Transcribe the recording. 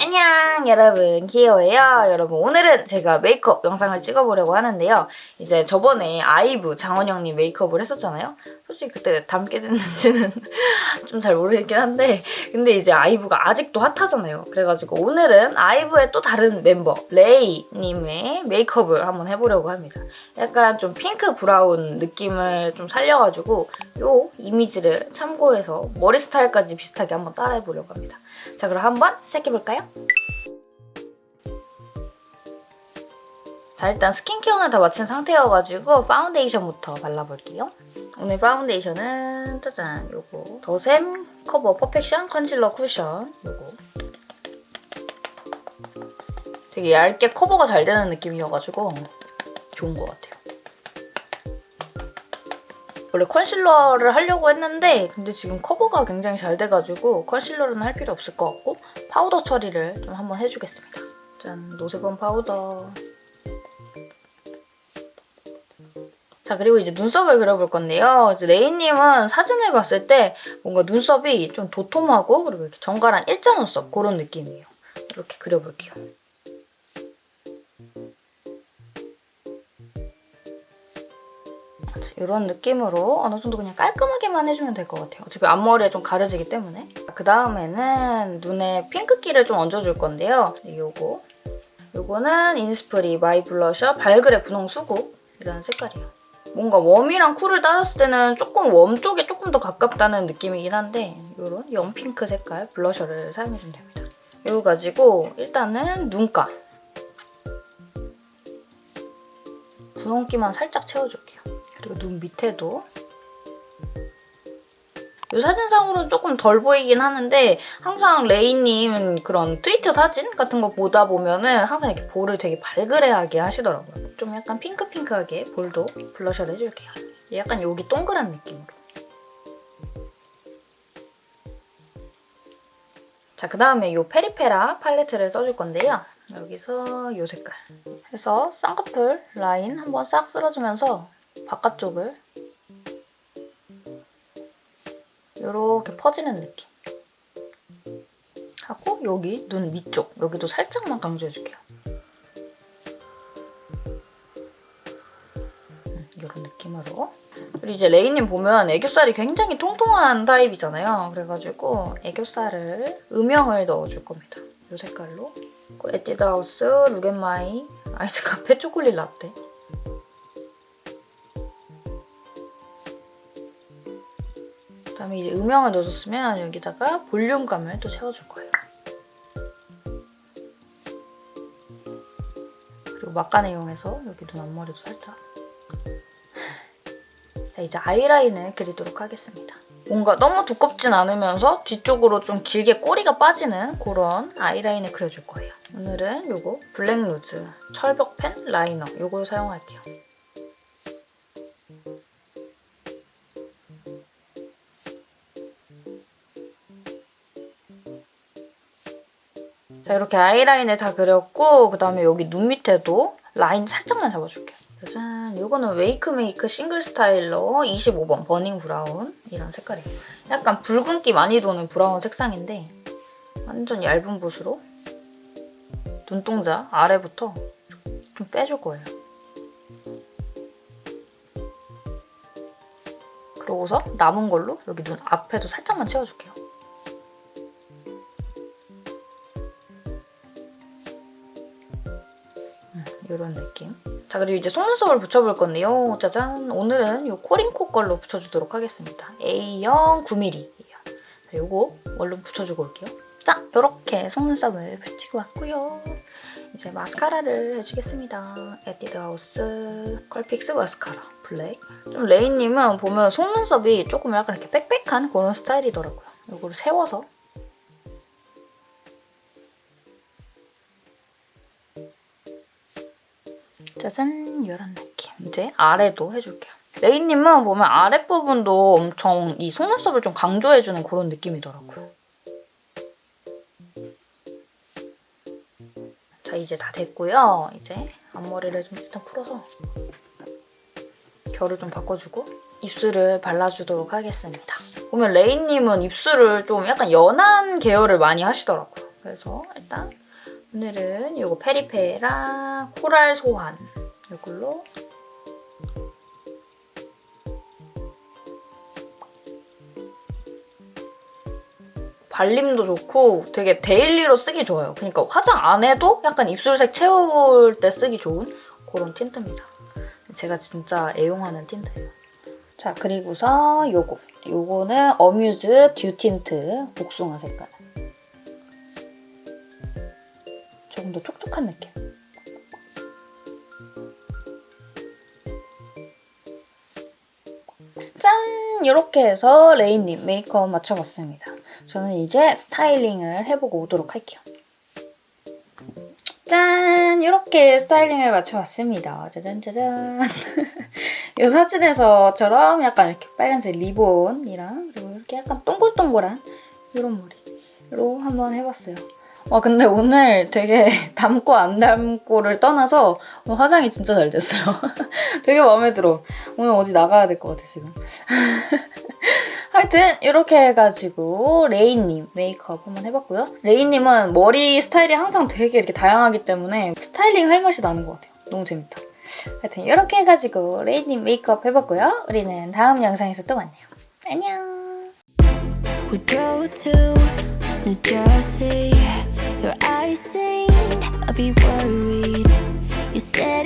안녕 여러분. 기어예요? 여러분 오늘은 제가 메이크업 영상을 찍어보려고 하는데요. 이제 저번에 아이브 장원영님 메이크업을 했었잖아요 솔직히 그때 닮게 됐는지는 좀 잘 모르겠긴 한데 근데 이제 아이브가 아직도 핫하잖아요 그래가지고 오늘은 아이브의 또 다른 멤버 레이님의 메이크업을 한번 해보려고 합니다 약간 좀 핑크 브라운 느낌을 좀 살려가지고 요 이미지를 참고해서 머리 스타일까지 비슷하게 한번 따라해보려고 합니다 자 그럼 한번 시작해볼까요? 자 일단 스킨케어는 다 마친 상태여가지고 파운데이션부터 발라볼게요. 오늘 파운데이션은 짜잔 요거 더샘 커버 퍼펙션 컨실러 쿠션 요거 되게 얇게 커버가 잘 되는 느낌이어가지고 좋은 것 같아요. 원래 컨실러를 하려고 했는데 근데 지금 커버가 굉장히 잘 돼가지고 컨실러는 할 필요 없을 것 같고 파우더 처리를 좀 한번 해주겠습니다. 짠 노세범 파우더 자 그리고 이제 눈썹을 그려볼 건데요. 레이님은 사진을 봤을 때 뭔가 눈썹이 좀 도톰하고 그리고 이렇게 정갈한 일자 눈썹 그런 느낌이에요. 이렇게 그려볼게요. 이런 느낌으로 어느 정도 그냥 깔끔하게만 해주면 될 것 같아요. 어차피 앞머리에 좀 가려지기 때문에. 그 다음에는 눈에 핑크기를 좀 얹어줄 건데요. 요거. 요거는 이니스프리 마이 블러셔 발그레 분홍 수국이라는 색깔이에요. 뭔가 warm이랑 cool을 따졌을 때는 조금 warm 쪽에 조금 더 가깝다는 느낌이긴 한데 이런 연핑크 색깔 블러셔를 사용해주면 됩니다. 이거 가지고 일단은 눈가 분홍기만 살짝 채워줄게요. 그리고 눈 밑에도 이 사진상으로는 조금 덜 보이긴 하는데 항상 레이님 그런 트위터 사진 같은 거 보다 보면은 항상 이렇게 볼을 되게 발그레하게 하시더라고요. 좀 약간 핑크핑크하게 볼도 블러셔를 해줄게요. 약간 여기 동그란 느낌으로. 자, 그 다음에 이 페리페라 팔레트를 써줄 건데요. 여기서 이 색깔 해서 쌍꺼풀 라인 한번 싹 쓸어주면서 바깥쪽을 이렇게 퍼지는 느낌. 하고 여기 눈 위쪽 여기도 살짝만 강조해줄게요. 이런 음, 느낌으로. 그리고 이제 레이님 보면 애교살이 굉장히 통통한 타입이잖아요. 그래가지고 애교살을 음영을 넣어줄 겁니다. 이 색깔로. 에뛰드하우스 룩앳마이 아이즈 카페 초콜릿 라떼. 그다음에 이제 음영을 넣어줬으면 여기다가 볼륨감을 또 채워줄 거예요. 그리고 막간을 이용해서 여기 눈 앞머리도 살짝 자 이제 아이라인을 그리도록 하겠습니다. 뭔가 너무 두껍진 않으면서 뒤쪽으로 좀 길게 꼬리가 빠지는 그런 아이라인을 그려줄 거예요. 오늘은 이거 블랙 루즈 철벽펜 라이너 이걸 사용할게요. 자 이렇게 아이라인을 다 그렸고 그다음에 여기 눈 밑에도 라인 살짝만 잡아줄게요. 짜잔 이거는 웨이크메이크 싱글 스타일러 25번 버닝 브라운 이런 색깔이에요. 약간 붉은기 많이 도는 브라운 색상인데 완전 얇은 붓으로 눈동자 아래부터 좀 빼줄 거예요. 그러고서 남은 걸로 여기 눈 앞에도 살짝만 채워줄게요. 이런 느낌. 자 그리고 이제 속눈썹을 붙여볼 건데요. 짜잔! 오늘은 이 코링코 걸로 붙여주도록 하겠습니다. A형 9mm예요. 자, 이거 얼른 붙여주고 올게요. 자! 이렇게 속눈썹을 붙이고 왔고요. 이제 마스카라를 해주겠습니다. 에뛰드하우스 컬픽스 마스카라 블랙. 좀 레이님은 보면 속눈썹이 조금 약간 이렇게 빽빽한 그런 스타일이더라고요. 이거를 세워서 짜잔 이런 느낌. 이제 아래도 해줄게요. 레이님은 보면 아랫부분도 엄청 이 속눈썹을 좀 강조해주는 그런 느낌이더라고요. 자 이제 다 됐고요. 이제 앞머리를 좀 일단 풀어서 결을 좀 바꿔주고 입술을 발라주도록 하겠습니다. 보면 레이님은 입술을 좀 약간 연한 계열을 많이 하시더라고요. 그래서 일단 오늘은 이거 페리페라 코랄 소환 이걸로 발림도 좋고 되게 daily로 쓰기 좋아요. 그러니까 화장 안 해도 약간 입술색 채울 때 쓰기 좋은 그런 틴트입니다. 제가 진짜 애용하는 틴트예요. 자 그리고서 요거 요거는 어뮤즈 듀 틴트 복숭아 색깔 조금 더 촉촉한 느낌 짠! 이렇게 해서 레이님 메이크업 마쳐봤습니다. 저는 이제 스타일링을 해보고 오도록 할게요. 짠! 이렇게 스타일링을 마쳐봤습니다. 짜잔 짜잔. 이 사진에서처럼 약간 이렇게 빨간색 리본이랑 그리고 이렇게 약간 동글동글한 이런 머리로 한번 해봤어요. 와 근데 오늘 되게 닮고 안 닮고를 떠나서 화장이 진짜 잘 됐어요. 되게 마음에 들어. 오늘 어디 나가야 될 것 같아 지금. 하여튼 이렇게 해가지고 레이님 메이크업 한번 해봤고요. 레이님은 머리 스타일이 항상 되게 이렇게 다양하기 때문에 스타일링 할 맛이 나는 것 같아요. 너무 재밌다. 하여튼 이렇게 해가지고 레이님 메이크업 해봤고요. 우리는 다음 영상에서 또 만나요. 안녕. Your eyes say I'll be worried You said